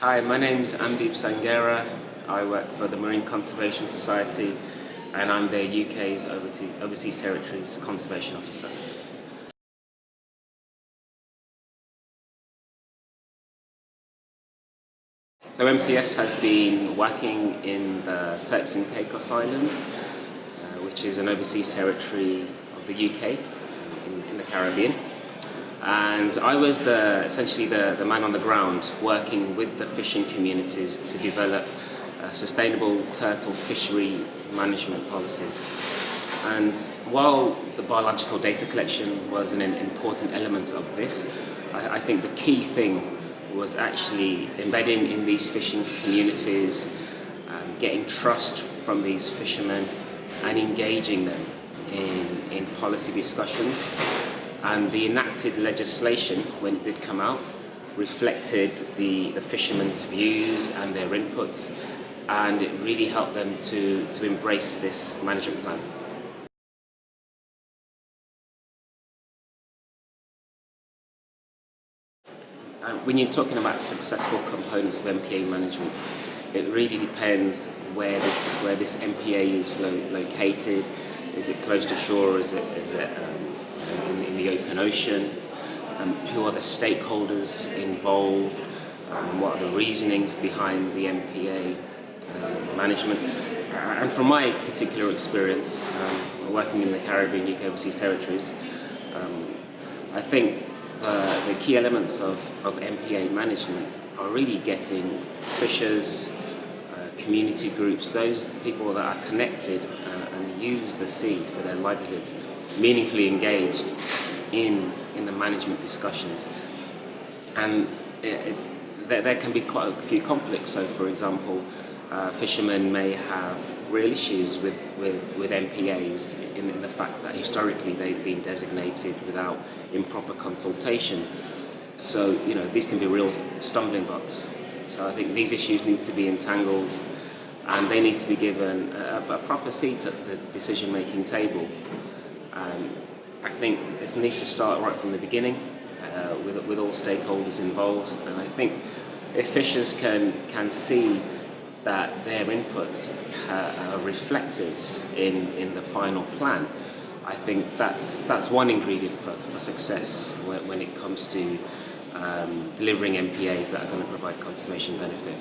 Hi, my name is Amdeep Sanghera. I work for the Marine Conservation Society and I'm the UK's Overseas Territories Conservation Officer. So MCS has been working in the Turks and Caicos Islands, uh, which is an overseas territory of the UK in, in the Caribbean. And I was the, essentially the, the man on the ground working with the fishing communities to develop uh, sustainable turtle fishery management policies. And while the biological data collection was an important element of this, I, I think the key thing was actually embedding in these fishing communities, um, getting trust from these fishermen and engaging them in, in policy discussions. And the enacted legislation, when it did come out, reflected the, the fishermen's views and their inputs and it really helped them to, to embrace this management plan. Um, when you're talking about successful components of MPA management, it really depends where this where this MPA is lo located. Is it close to shore? Is it is it um, in, in, the open ocean? Um, who are the stakeholders involved? Um, what are the reasonings behind the MPA uh, management? Uh, and from my particular experience, um, working in the Caribbean, UK overseas territories, um, I think the, the key elements of, of MPA management are really getting fishers, uh, community groups, those people that are connected uh, and use the sea for their livelihoods, meaningfully engaged in, in the management discussions. And it, it, there, there can be quite a few conflicts. So for example, uh, fishermen may have real issues with, with, with MPAs in, in, the fact that historically they've been designated without improper consultation. So, you know, these can be real stumbling blocks. So I think these issues need to be entangled and they need to be given a, a proper seat at the decision-making table. Um, I think this needs to start right from the beginning uh, with, with all stakeholders involved. And I think if fishers can, can see that their inputs are reflected in, in the final plan, I think that's, that's one ingredient for, for success when, when it comes to um, delivering MPAs that are going to provide conservation benefit.